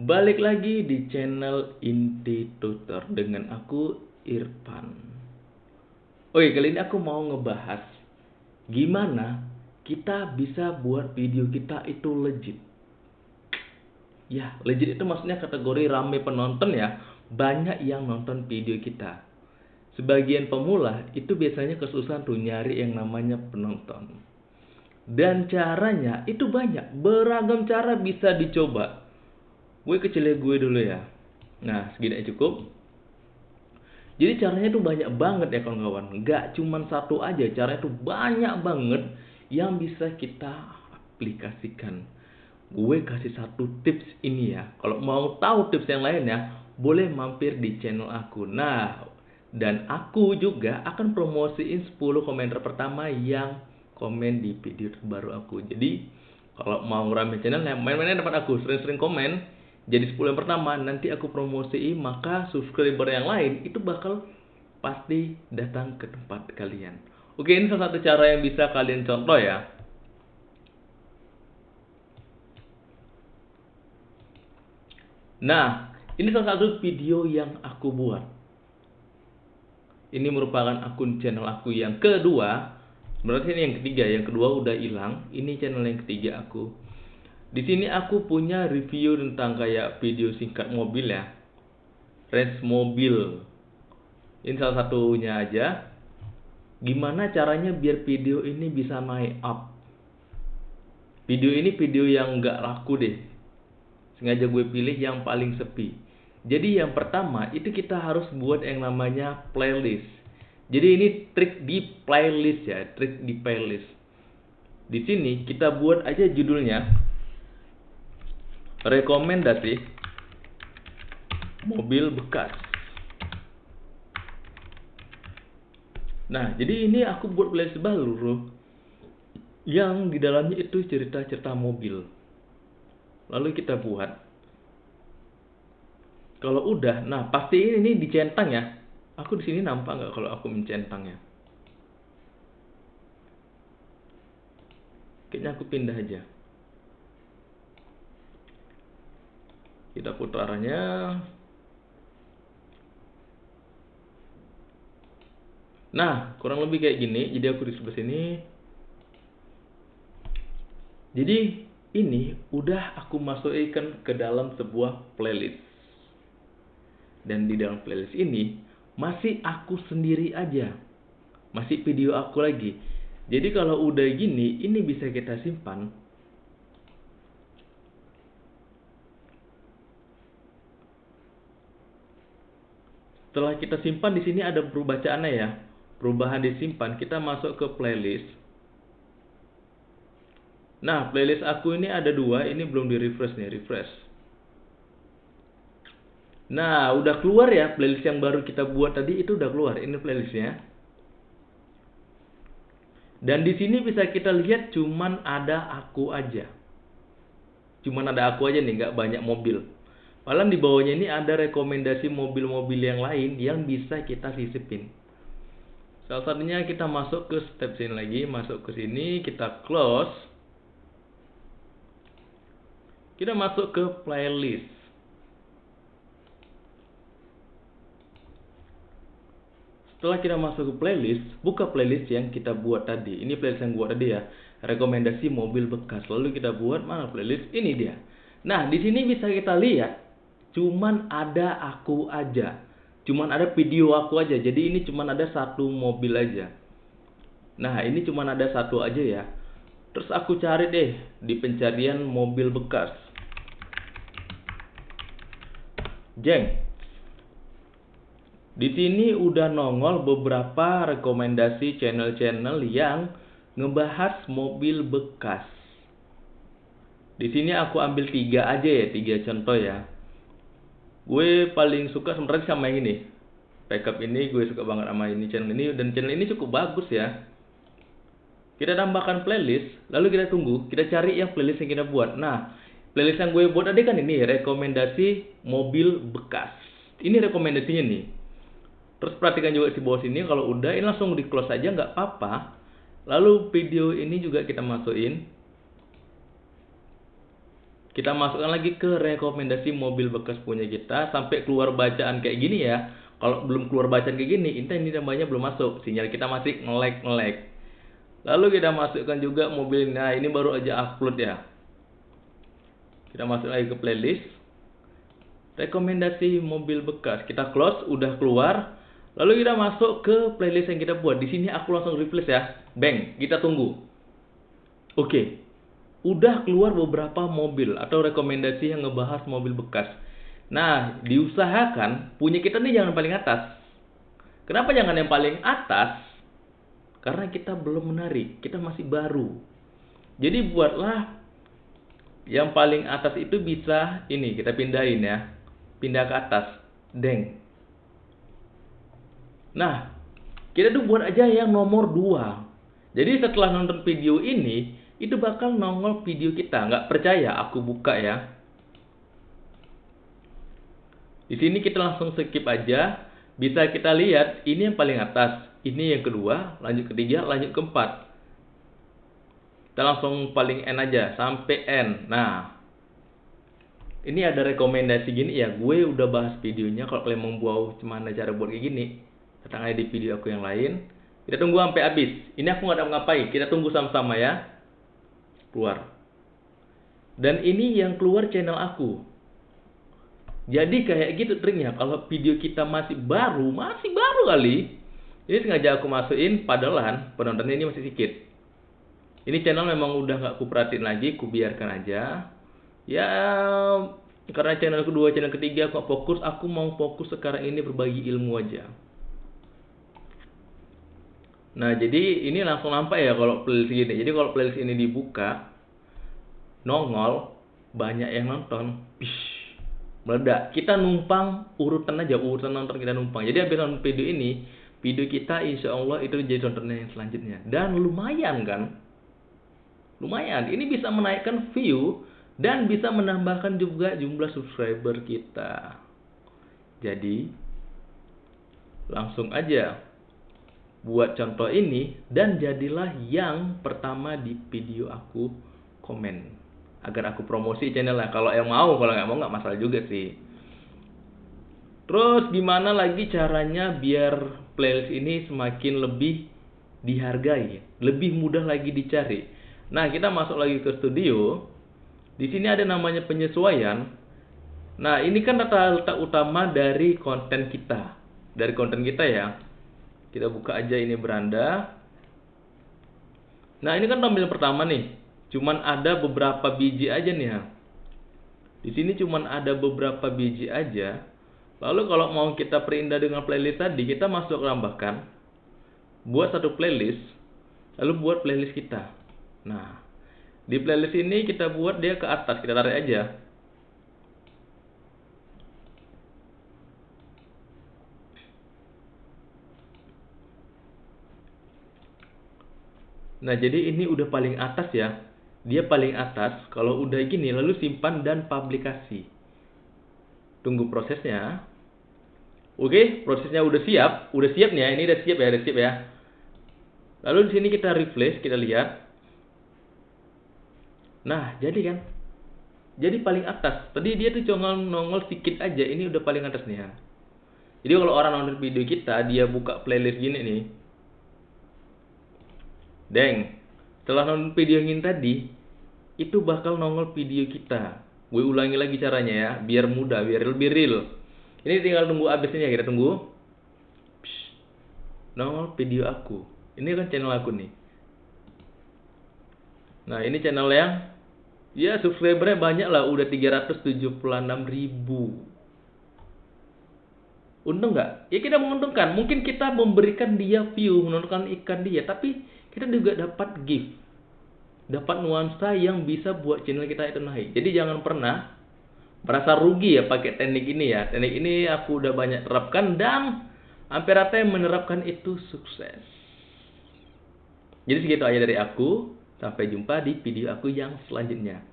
Balik lagi di channel Inti Tutor dengan aku Irfan. Oke, kali ini aku mau ngebahas gimana kita bisa buat video kita itu legit. Ya, legit itu maksudnya kategori rame penonton ya. Banyak yang nonton video kita. Sebagian pemula itu biasanya kesusahan tuh nyari yang namanya penonton. Dan caranya itu banyak, beragam cara bisa dicoba gue kecilnya gue dulu ya. Nah segini aja cukup. Jadi caranya tuh banyak banget ya kawan-kawan. Nggak cuma satu aja caranya tuh banyak banget yang bisa kita aplikasikan. Gue kasih satu tips ini ya. Kalau mau tahu tips yang lainnya boleh mampir di channel aku. Nah dan aku juga akan promosiin 10 komentar pertama yang komen di video terbaru aku. Jadi kalau mau rame channel main-mainnya dapat aku. Sering-sering komen jadi 10 yang pertama nanti aku promosiin maka subscriber yang lain itu bakal pasti datang ke tempat kalian. Oke ini salah satu cara yang bisa kalian contoh ya. Nah ini salah satu video yang aku buat. Ini merupakan akun channel aku yang kedua. Berarti ini yang ketiga yang kedua udah hilang. Ini channel yang ketiga aku di sini aku punya review tentang kayak video singkat mobil ya. Race mobil. Ini salah satunya aja. Gimana caranya biar video ini bisa naik up. Video ini video yang nggak laku deh. Sengaja gue pilih yang paling sepi. Jadi yang pertama itu kita harus buat yang namanya playlist. Jadi ini trik di playlist ya, trik di playlist. Di sini kita buat aja judulnya rekomendasi mobil bekas. Nah, jadi ini aku buat playlist baru yang di dalamnya itu cerita-cerita mobil. Lalu kita buat. Kalau udah, nah pasti ini, ini dicentang ya. Aku di sini nampak nggak kalau aku mencentangnya? Kayaknya aku pindah aja. Kita putarannya nah kurang lebih kayak gini. Jadi aku di sebelah sini. Jadi ini udah aku masukkan ke dalam sebuah playlist. Dan di dalam playlist ini masih aku sendiri aja. Masih video aku lagi. Jadi kalau udah gini ini bisa kita simpan Setelah kita simpan di sini ada perubacaannya ya. Perubahan disimpan, kita masuk ke playlist. Nah, playlist aku ini ada dua, ini belum di refresh nih, refresh. Nah, udah keluar ya playlist yang baru kita buat tadi itu udah keluar. Ini playlistnya. Dan di sini bisa kita lihat cuman ada aku aja. Cuman ada aku aja nih, nggak banyak mobil. Malah di bawahnya ini ada rekomendasi mobil-mobil yang lain yang bisa kita sisipin. Salah satunya kita masuk ke step sini lagi, masuk ke sini, kita close. Kita masuk ke playlist. Setelah kita masuk ke playlist, buka playlist yang kita buat tadi. Ini playlist yang buat tadi ya. Rekomendasi mobil bekas. Lalu kita buat mana playlist? Ini dia. Nah, di sini bisa kita lihat cuman ada aku aja. Cuman ada video aku aja. Jadi ini cuman ada satu mobil aja. Nah ini cuman ada satu aja ya. Terus aku cari deh di pencarian mobil bekas. Jeng. Di sini udah nongol beberapa rekomendasi channel-channel yang ngebahas mobil bekas. Di sini aku ambil tiga aja ya tiga contoh ya gue paling suka sebenarnya sama yang ini. Backup ini gue suka banget sama ini channel ini. Dan channel ini cukup bagus ya. Kita tambahkan playlist lalu kita tunggu kita cari yang playlist yang kita buat. Nah playlist yang gue buat tadi kan ini rekomendasi mobil bekas. Ini rekomendasinya nih. Terus perhatikan juga di bawah sini kalau udah ini langsung di close aja nggak apa-apa. Lalu video ini juga kita masukin kita masukkan lagi ke rekomendasi mobil bekas punya kita. Sampai keluar bacaan kayak gini ya. Kalau belum keluar bacaan kayak gini ini ini namanya belum masuk. Sinyal kita masih ngelek ngelek lalu kita masukkan juga mobil nah ini baru aja upload ya. Kita masuk lagi ke playlist. Rekomendasi mobil bekas. Kita close udah keluar. Lalu kita masuk ke playlist yang kita buat. Di sini aku langsung replace ya. Bang kita tunggu. Oke udah keluar beberapa mobil atau rekomendasi yang ngebahas mobil bekas. Nah, diusahakan punya kita nih jangan paling atas. Kenapa jangan yang paling atas? Karena kita belum menarik, kita masih baru. Jadi buatlah yang paling atas itu bisa ini kita pindahin ya. Pindah ke atas. Deng. Nah, kita tuh buat aja yang nomor 2. Jadi setelah nonton video ini, itu bakal nongol video kita. Nggak percaya, aku buka ya. Di sini kita langsung skip aja. Bisa kita lihat, ini yang paling atas. Ini yang kedua, lanjut ketiga, lanjut keempat. Kita langsung paling N aja, sampai N. Nah, ini ada rekomendasi gini ya. Gue udah bahas videonya. Kalau kalian mau buat gimana cara buat kayak gini, datang aja di video aku yang lain. Kita tunggu sampai habis. Ini aku nggak ada ngapain. Kita tunggu sama-sama ya keluar. Dan ini yang keluar channel aku. Jadi kayak gitu triknya. Kalau video kita masih baru, masih baru kali. Ini sengaja aku masukin, padahal penontonnya ini masih sedikit. Ini channel memang udah gak aku perhatiin lagi, aku biarkan aja. Ya, karena channel kedua, channel ketiga aku fokus, aku mau fokus sekarang ini berbagi ilmu aja. Nah, jadi ini langsung nampak ya kalau playlist gini. Jadi kalau playlist ini dibuka, nongol, banyak yang nonton, Bish, meledak. Kita numpang urutan aja, urutan nonton kita numpang. Jadi habis nonton video ini, video kita insya Allah itu jadi tontonan yang selanjutnya. Dan lumayan kan? Lumayan. Ini bisa menaikkan view dan bisa menambahkan juga jumlah subscriber kita. Jadi, langsung aja buat contoh ini dan jadilah yang pertama di video aku komen. Agar aku promosi channelnya. Kalau yang mau kalau nggak mau nggak masalah juga sih. Terus gimana lagi caranya biar playlist ini semakin lebih dihargai? Lebih mudah lagi dicari? Nah kita masuk lagi ke studio. Di sini ada namanya penyesuaian. Nah ini kan data letak utama dari konten kita. Dari konten kita ya kita buka aja ini beranda. Nah, ini kan tampilan pertama nih. Cuman ada beberapa biji aja nih ya. Di sini cuman ada beberapa biji aja. Lalu kalau mau kita perindah dengan playlist tadi, kita masuk tambahkan. Buat satu playlist. Lalu buat playlist kita. Nah, di playlist ini kita buat dia ke atas. Kita tarik aja. Nah, jadi ini udah paling atas ya. Dia paling atas. Kalau udah gini, lalu simpan dan publikasi. Tunggu prosesnya. Oke, prosesnya udah siap. Udah siap nih ya. Ini udah siap ya, udah siap ya. Lalu di sini kita refresh, kita lihat. Nah, jadi kan. Jadi paling atas. Tadi dia tuh cuma nongol sedikit aja. Ini udah paling atas nih ya. Jadi kalau orang nonton video kita, dia buka playlist gini nih Deng, setelah nonton video yang tadi, itu bakal nongol video kita. Gue ulangi lagi caranya ya, biar mudah, biar lebih real. Ini tinggal tunggu abisnya ya, kita tunggu. Psh, nongol video aku. Ini kan channel aku nih. Nah, ini channel yang ya subscribernya banyak lah, udah 376 ribu. Untung nggak? Ya kita menguntungkan. Mungkin kita memberikan dia view, menonton ikan dia, tapi kita juga dapat gift. Dapat nuansa yang bisa buat channel kita itu naik. Jadi jangan pernah merasa rugi ya pakai teknik ini ya. Teknik ini aku udah banyak terapkan dan hampir rata yang menerapkan itu sukses. Jadi segitu aja dari aku. Sampai jumpa di video aku yang selanjutnya